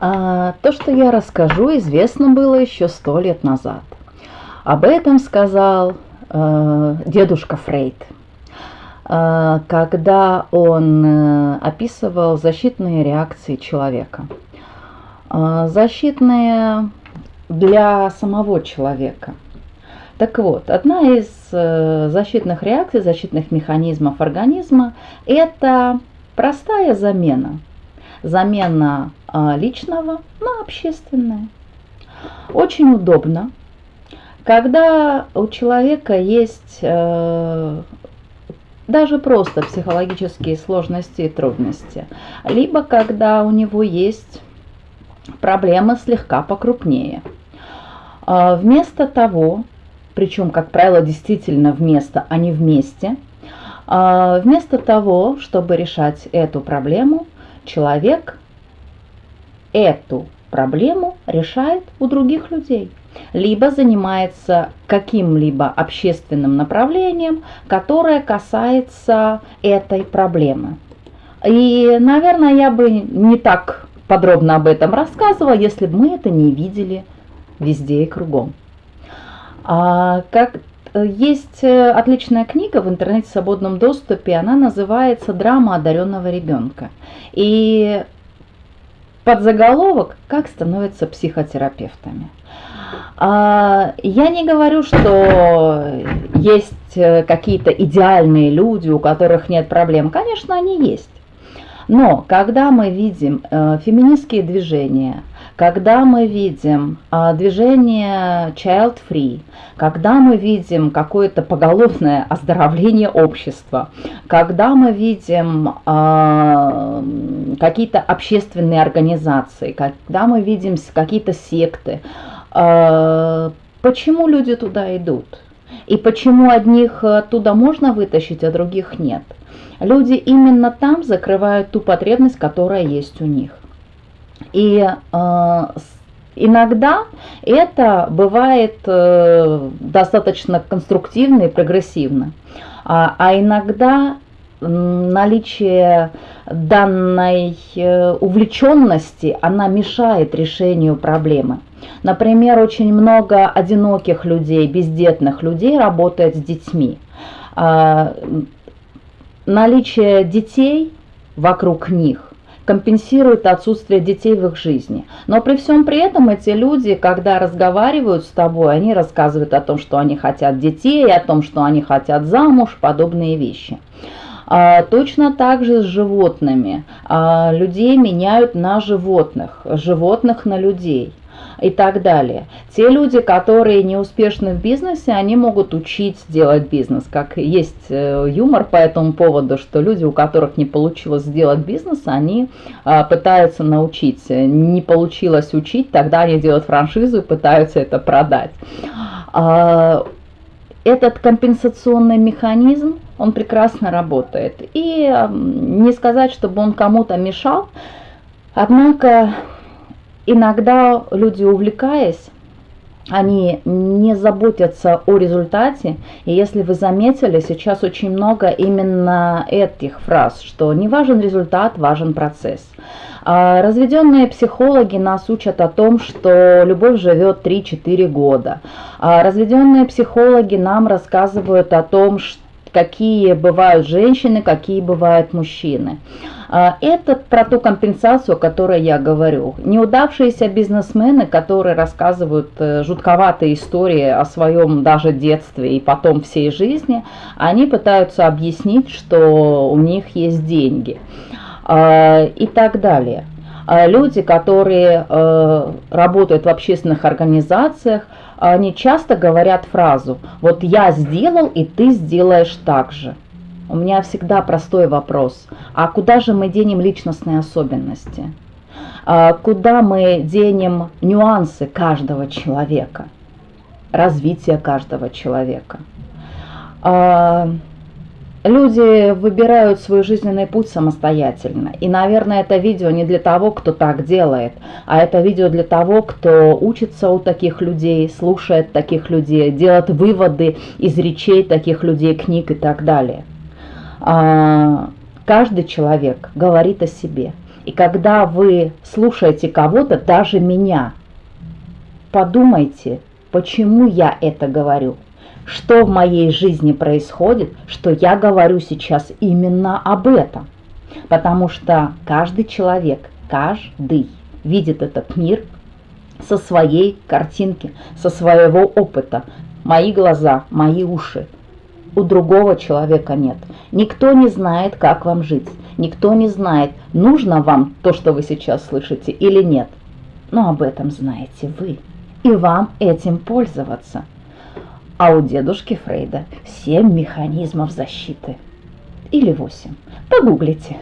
А, то, что я расскажу, известно было еще сто лет назад. Об этом сказал э, дедушка Фрейд, э, когда он э, описывал защитные реакции человека. Э, защитные для самого человека. Так вот, одна из э, защитных реакций, защитных механизмов организма – это простая замена – замена а, личного на общественное. Очень удобно, когда у человека есть э, даже просто психологические сложности и трудности, либо когда у него есть проблемы слегка покрупнее. А, вместо того, причем, как правило, действительно вместо, а не вместе, а, вместо того, чтобы решать эту проблему, человек эту проблему решает у других людей, либо занимается каким-либо общественным направлением, которое касается этой проблемы. И, наверное, я бы не так подробно об этом рассказывала, если бы мы это не видели везде и кругом. А, как есть э, отличная книга в интернете в свободном доступе, она называется «Драма одаренного ребенка». И под заголовок «Как становятся психотерапевтами». А, я не говорю, что есть э, какие-то идеальные люди, у которых нет проблем. Конечно, они есть. Но когда мы видим э, феминистские движения, когда мы видим э, движение child free, когда мы видим какое-то поголовное оздоровление общества, когда мы видим э, какие-то общественные организации, когда мы видим какие-то секты, э, почему люди туда идут? И почему одних оттуда можно вытащить, а других нет? Люди именно там закрывают ту потребность, которая есть у них. И э, иногда это бывает э, достаточно конструктивно и прогрессивно, а, а иногда наличие данной э, увлеченности, она мешает решению проблемы. Например, очень много одиноких людей, бездетных людей работает с детьми. А, наличие детей вокруг них компенсирует отсутствие детей в их жизни. Но при всем при этом эти люди, когда разговаривают с тобой, они рассказывают о том, что они хотят детей, о том, что они хотят замуж, подобные вещи. А, точно так же с животными. А, людей меняют на животных, животных на людей и так далее. Те люди, которые не успешны в бизнесе, они могут учить делать бизнес. Как есть э, юмор по этому поводу, что люди, у которых не получилось сделать бизнес, они а, пытаются научить. Не получилось учить, тогда они делают франшизу и пытаются это продать. Этот компенсационный механизм, он прекрасно работает. И не сказать, чтобы он кому-то мешал, однако иногда люди, увлекаясь, они не заботятся о результате. И если вы заметили, сейчас очень много именно этих фраз, что не важен результат, важен процесс. А разведенные психологи нас учат о том, что любовь живет 3-4 года. А разведенные психологи нам рассказывают о том, какие бывают женщины, какие бывают мужчины. А, это про ту компенсацию, о которой я говорю. Неудавшиеся бизнесмены, которые рассказывают э, жутковатые истории о своем даже детстве и потом всей жизни, они пытаются объяснить, что у них есть деньги а, и так далее. А люди, которые э, работают в общественных организациях, они часто говорят фразу «вот я сделал, и ты сделаешь так же». У меня всегда простой вопрос. А куда же мы денем личностные особенности? А куда мы денем нюансы каждого человека? Развитие каждого человека? А, Люди выбирают свой жизненный путь самостоятельно. И, наверное, это видео не для того, кто так делает, а это видео для того, кто учится у таких людей, слушает таких людей, делает выводы из речей таких людей, книг и так далее. А, каждый человек говорит о себе. И когда вы слушаете кого-то, даже меня, подумайте, почему я это говорю. Что в моей жизни происходит, что я говорю сейчас именно об этом. Потому что каждый человек, каждый видит этот мир со своей картинки, со своего опыта. Мои глаза, мои уши. У другого человека нет. Никто не знает, как вам жить. Никто не знает, нужно вам то, что вы сейчас слышите или нет. Но об этом знаете вы. И вам этим пользоваться. А у дедушки Фрейда 7 механизмов защиты. Или 8. Погуглите.